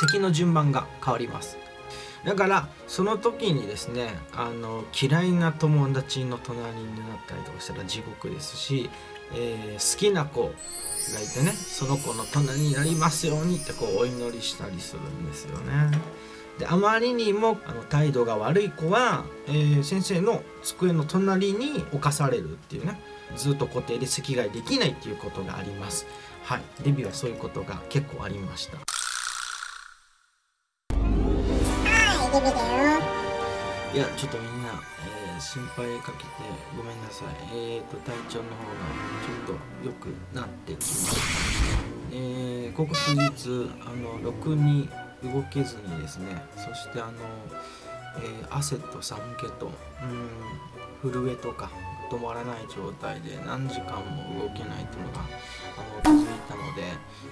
席の順番が変わりますだからその時にですねあの嫌いな友達の隣になったりとかしたら地獄ですし、えー、好きな子がいてねその子の隣になりますようにってこうお祈りしたりするんですよね。であまりにもあの態度が悪い子は、えー、先生の机の隣に置かされるっていうねずっと固定で席替えできないっていうことがあります。はい、デビューはそういうことが結構ありました。ビだよ。いやちょっとみんな、えー、心配かけてごめんなさい。えーと体調の方がちょっと良くなってきました。えー、ここ数日あのろくに動けずにですねそしてあの、えー、汗と寒気とうん震えとか止まらない状態で何時間も動けないというのがあの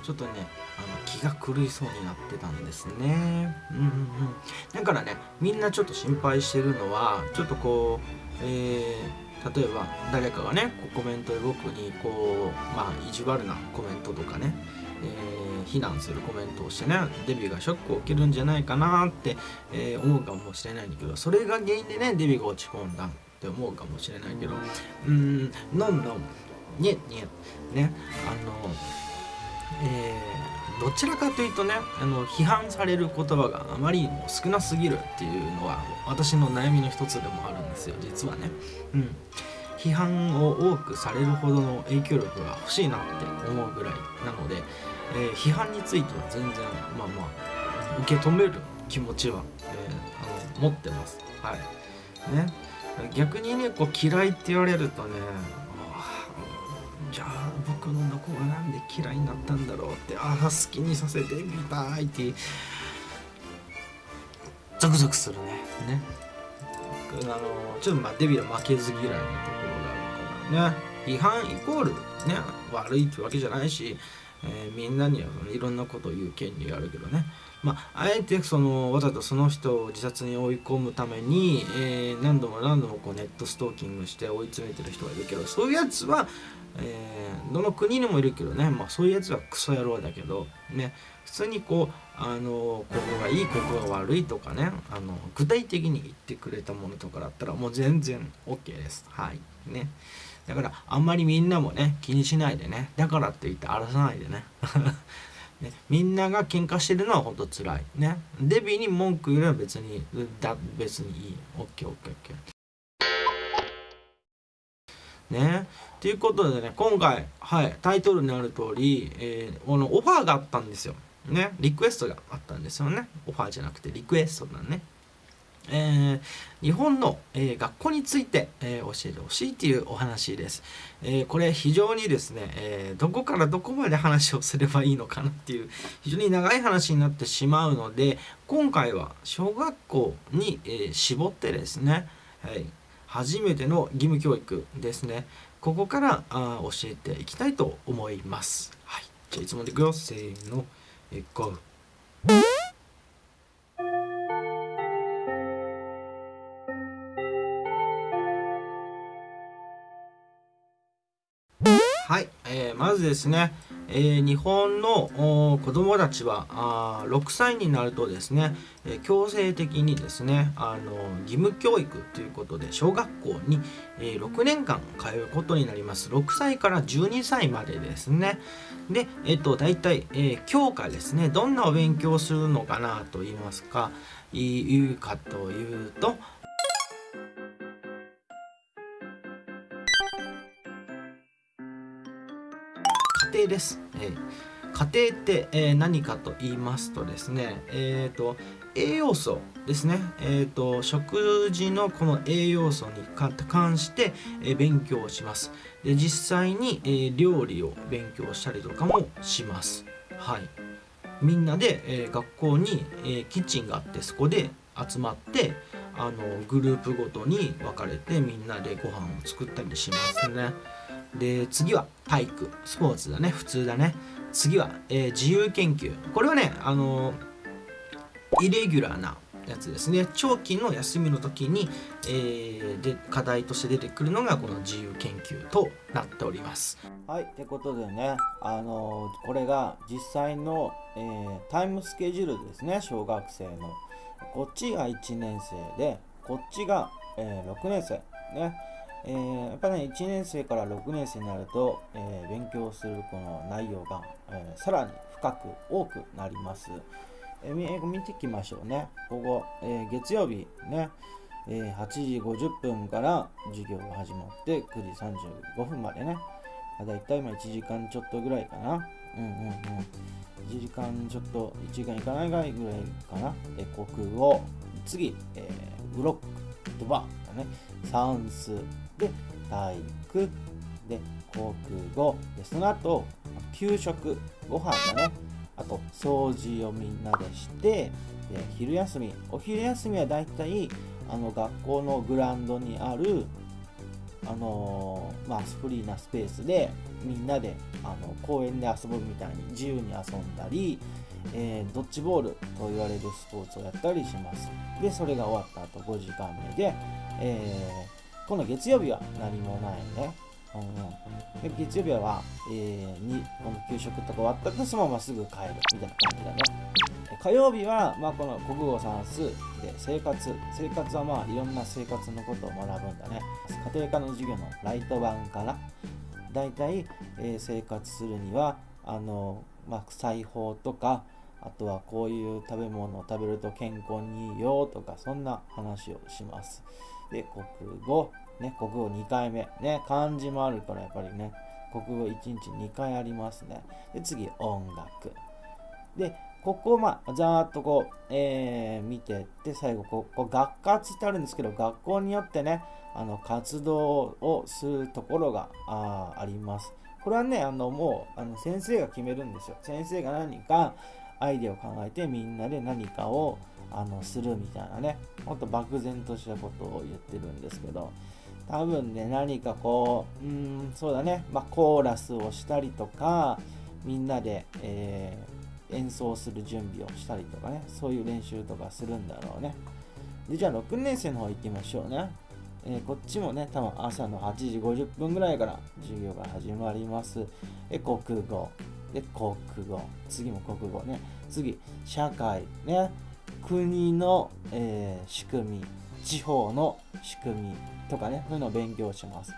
ちょっとねあの気が狂いそうになってたんですね。うんうんうん。だからねみんなちょっと心配してるのはちょっとこうえー、例えば誰かがねコメントで僕にこうまあ意地悪なコメントとかね、えー、非難するコメントをしてねデビューがショックを受けるんじゃないかなって、えー、思うかもしれないんだけどそれが原因でねデビューが落ち込んだって思うかもしれないけどうんどんどんににねあのえー、どちらかというとねあの批判される言葉があまりにも少なすぎるっていうのは私の悩みの一つでもあるんですよ実はね。うん批判を多くされるほどの影響力が欲しいなって思うぐらいなので、えー、批判については全然まあまあ受け止める気持ちは、えー、あの持ってます。はいね、逆にねこう嫌いって言われるとねじゃあ僕のどこがなんで嫌いになったんだろうってああ好きにさせてみたいって。ゾクゾクするね。ね。あのちょっとまあデビューは負けず嫌いなところがあるからね。批判イコールね悪いってわけじゃないし、えー、みんなにはいろんなことを言う権利があるけどねまあ、あえてそのわざとその人を自殺に追い込むために、えー、何度も何度もこうネットストーキングして追い詰めてる人がいるけどそういうやつは、えー、どの国にもいるけどね、まあ、そういうやつはクソ野郎だけど、ね、普通にこうあのここがいいここが悪いとかねあの具体的に言ってくれたものとかだったらもう全然 OK です。はい。ね。だからあんまりみんなもね気にしないでねだからって言って荒らさないでね。ね、みんなが喧嘩してるのは本当辛いね。デビーに文句言うのは別にだ別にいい。OKOKOK ね。ということでね今回はいタイトルにある通り、えー、このオファーがあったんですよ。ね。リクエストがあったんですよね。オファーじゃなくてリクエストだね。えー、日本の、えー、学校について、えー、教えてほしいというお話です、えこれ非常にですね、えどこからどこまで話をすればいいのかなっていう非常に長い話になってしまうので今回は小学校に、え絞ってですね、はい、初めての義務教育ですねここからあ教えていきたいと思います、はい、じゃあいつもでいくよせーの、えー、GO! ずですね、えー、日本の子どもたちはあ6歳になるとですね、強制的にですねあの義務教育ということで小学校に、えー、6年間通うことになります。6歳から12歳までですね。で、え、ー、と大体、えー、教科ですね。どんなお勉強をするのかなと言いますかいうかというとです。えー、家庭って、えー、何かと言いますとですね、えーと、栄養素ですね、えーと、食事のこの栄養素に関して、えー、勉強します。で実際に、えー、料理を勉強したりとかもします。はい、みんなで、えー、学校に、えー、キッチンがあってそこで集まってあのグループごとに分かれてみんなでご飯を作ったりしますね。で次は体育スポーツだね普通だね次は、えー、自由研究これはねあのイレギュラーなやつですね長期の休みの時に、えーで課題として出てくるのがこの自由研究となっておりますはい、ってことでね、あのこれが実際の、えータイムスケジュールですね、小学生の。こっちが1年生で、こっちが、えー6年生。ね。えーやっぱね、1年生から6年生になると、えー勉強するこの内容が、えーさらに深く多くなります。えー見ていきましょうね。ここ、えー月曜日ね、えー8時50分から授業が始まって9時35分までね。だいたい今1時間ちょっとぐらいかな。うんうんうん。1時間ちょっと、1時間いかないぐらいかな。え国語。次、えーブロック、言葉だね。算数。で、体育。で、国語。で、その後、給食、ご飯だね。あと、掃除をみんなでして、で、昼休み。お昼休みはだいたい、あの、学校のグラウンドにある、あのーまあ、フリーなスペースでみんなであの公園で遊ぶみたいに自由に遊んだり、えードッジボールと言われるスポーツをやったりします。でそれが終わった後5時間目で、えーこの月曜日は何もないね、うんうん、で月曜日は、えーにこの給食とか終わった後そのまますぐ帰る。みたいな感じだね。火曜日は、まあ、この国語算数で生活生活はまあいろんな生活のことを学ぶんだね。家庭科の授業のライト版からだいたい、えー生活するにはあの、まあ、裁縫とかあとはこういう食べ物を食べると健康にいいよとかそんな話をします。で国語。ね国語2回目。ね漢字もあるからやっぱりね。国語1日2回ありますね。で次音楽。でここまあざーっとこう、えー見てって最後ここ学活ってあるんですけど学校によってねあの活動をするところがああります。これはねあのもうあの先生が決めるんですよ。先生が何かアイデアを考えてみんなで何かをあのするみたいなね。ほんと漠然としたことを言ってるんですけど。多分ね何かこううんそうだね、まあ、コーラスをしたりとかみんなで、えー演奏する準備をしたりとかね。そういう練習とかするんだろうね。でじゃあ6年生の方行きましょうね、えーこっちもね多分朝の8時50分ぐらいから授業が始まります。で国語。で国語。次も国語ね。次社会ね。国の、えー仕組み。地方の仕組みとかね。そういうのを勉強します。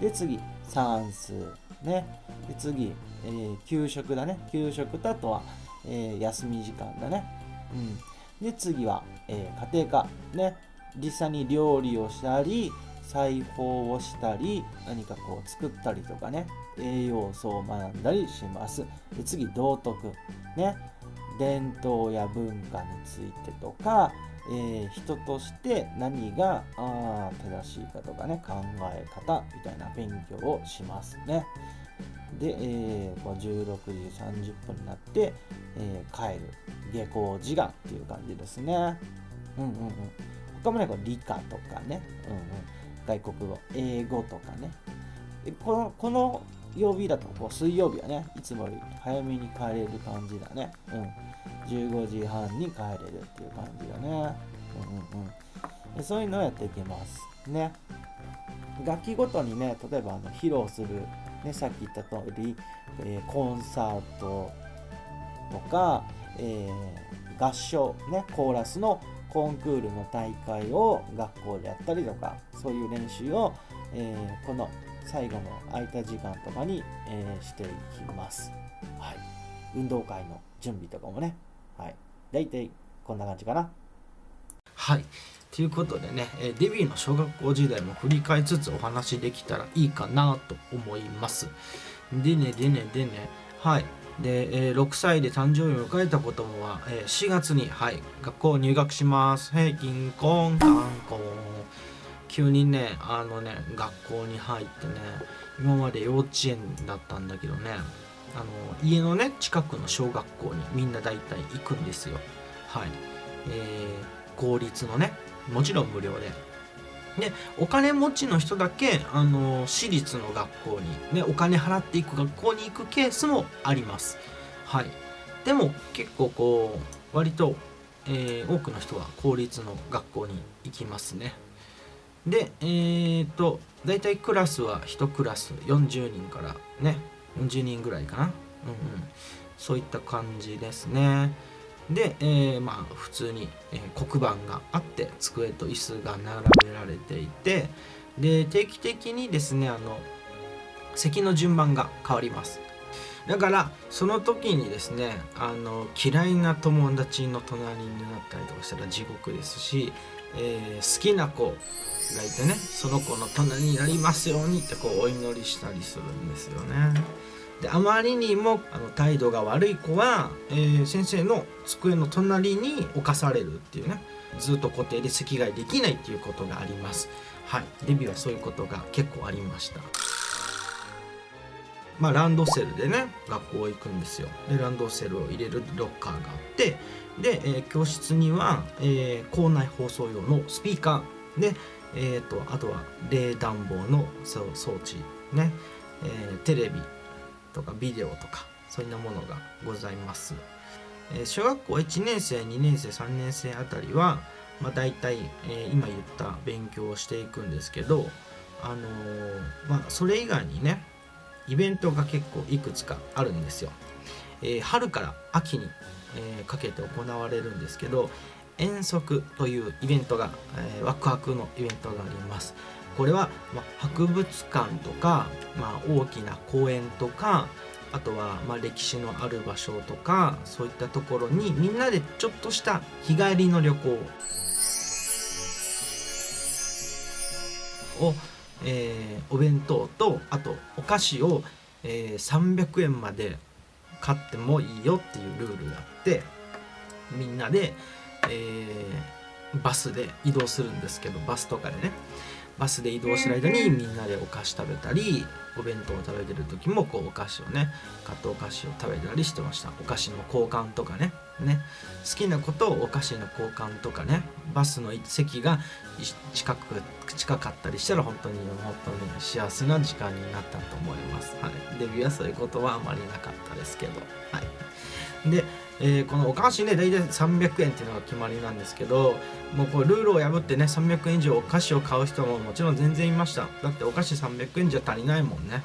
で次算数ね。で次、えー給食だね。給食とあとは、えー休み時間だね。うん。で次は、え家庭科ね。実際に料理をしたり裁縫をしたり何かこう作ったりとかね栄養素を学んだりします。で次道徳。ね。伝統や文化についてとか、えー人として何があ正しいかとかね考え方みたいな勉強をしますね。で、えーこう16時30分になって、えー帰る下校時間っていう感じですねうんうんうん他もねこう理科とかね、うんうん、外国語英語とかね。このこの曜日だとこう水曜日はねいつもより早めに帰れる感じだね。うん。15時半に帰れるっていう感じだね。うんうんうん。そういうのをやっていきますね。楽器ごとにね例えばあの披露する、ね、さっき言った通り、えーコンサートとか、えー合唱ねコーラスのコンクールの大会を学校でやったりとかそういう練習を、えーこの最後の空いた時間とかに、えーしていきます、はい、運動会の準備とかもね。はい。大体こんな感じかな。はい。ということでね、えーデビューの小学校時代も振り返りつつお話できたらいいかなと思います。でねでねでね。はい。で、えー6歳で誕生日を迎えた子供は、えー4月に、はい、学校入学します。はい、金婚、観光。急にね、あのね、学校に入ってね、今まで幼稚園だったんだけどね、あの家のね、近くの小学校にみんな大体行くんですよ。はい。えー公立のね、もちろん無料で。で、お金持ちの人だけ、あの私立の学校に、ね、お金払っていく学校に行くケースもあります。はい。でも結構こう、割とえー多くの人は公立の学校に行きますねでえー、と大体クラスは1クラス40人からね40人ぐらいかなうんうんそういった感じですねで、えーまあ普通に、え黒板があって机と椅子が並べられていてで定期的にですねあの席の順番が変わりますだからその時にですねあの嫌いな友達の隣になったりとかしたら地獄ですし、えー好きな子がいてねその子の隣になりますようにってこうお祈りしたりするんですよね。であまりにもあの態度が悪い子は、えー先生の机の隣に置かされるっていうね。ずっと固定で席替えできないっていうことがあります。はい、デビューはそういうことが結構ありました。まあ、ランドセルでね学校行くんですよ。でランドセルを入れるロッカーがあってで、えー教室には、えー校内放送用のスピーカー。で、えー、とあとは冷暖房のそう装置ね、えーテレビとかビデオとかそういったものがございます、えー小学校1年生2年生3年生あたりは、まあ、大体、えー今言った勉強をしていくんですけどあのーまあそれ以外にねイベントが結構いくつかあるんですよ。えー春から秋に、えーかけて行われるんですけど遠足というイベントが、えーワクワクのイベントがあります。これは、まあ、博物館とか、まあ、大きな公園とかあとは、まあ、歴史のある場所とかそういったところにみんなでちょっとした日帰りの旅行。をえーお弁当とあとお菓子を、えー300円まで買ってもいいよっていうルールがあってみんなで、えーバスで移動するんですけどバスとかでね。バスで移動してる間にみんなでお菓子食べたりお弁当を食べてる時もこうお菓子をね買ったお菓子を食べたりしてました。お菓子の交換とかね。ね好きなことをお菓子の交換とかねバスの席が近く近かったりしたら本当に本当に幸せな時間になったと思います、はい、デビューはそういうことはあまりなかったですけど。はい。で、えーこのお菓子ね大体300円っていうのが決まりなんですけどもうこれルールを破ってね300円以上お菓子を買う人ももちろん全然いました。だってお菓子300円じゃ足りないもんね。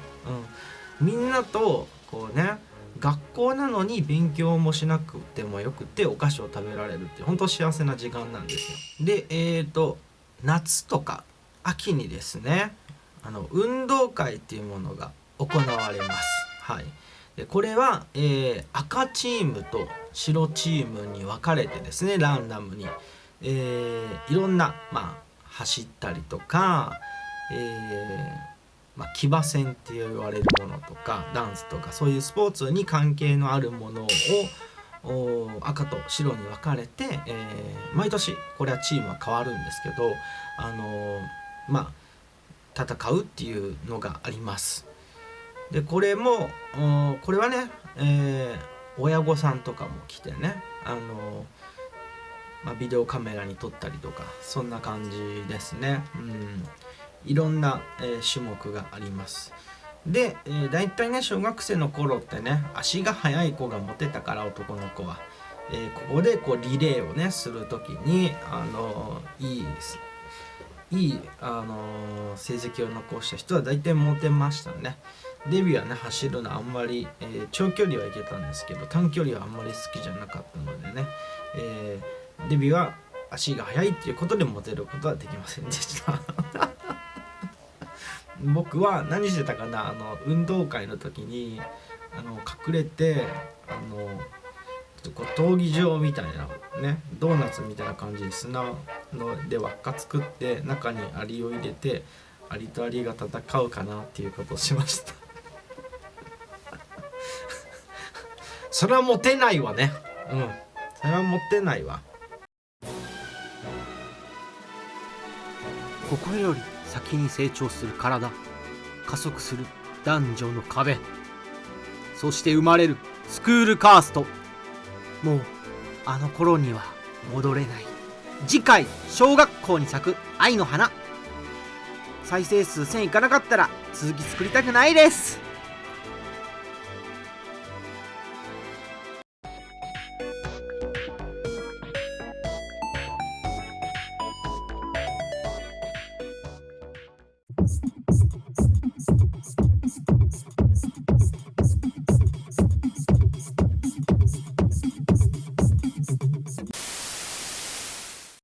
うん。みんなとこうね学校なのに勉強もしなくてもよくてお菓子を食べられるって本当幸せな時間なんですよ。でえっ、と夏とか秋にですねあの運動会っていうものが行われます。はい。でこれは、えー赤チームと白チームに分かれてですねランダムに、えーいろんな、まあ、走ったりとか、えーまあ、騎馬戦って言われるものとかダンスとかそういうスポーツに関係のあるものを赤と白に分かれて、えー毎年これはチームは変わるんですけど、あのーまあ、戦うっていうのがあります。でこれもこれはね、えー親御さんとかも来てね、あのまあ、ビデオカメラに撮ったりとかそんな感じですね。うんいろんな、えー種目があります。で、えー、大体ね小学生の頃ってね足が速い子がモテたから男の子は、えーここでこうリレーをねする時にあのいいいい、あの成績を残した人は大体モテましたねデビューはね走るのあんまり、えー長距離はいけたんですけど短距離はあんまり好きじゃなかったのでね、えデビューは足が速いっていうことでモテることはできませんでした僕は何してたかなあの運動会の時にあの隠れてあのちょっとこう闘技場みたいなねドーナツみたいな感じに砂ので輪っか作って中にアリを入れてアリとアリが戦うかなっていうことをしました。それはモテないわね。うん。それはモテないわ。ここより先に成長する体加速する男女の壁そして生まれるスクールカーストもうあの頃には戻れない。次回小学校に咲く愛の花。再生数1000いかなかったら続き作りたくないです。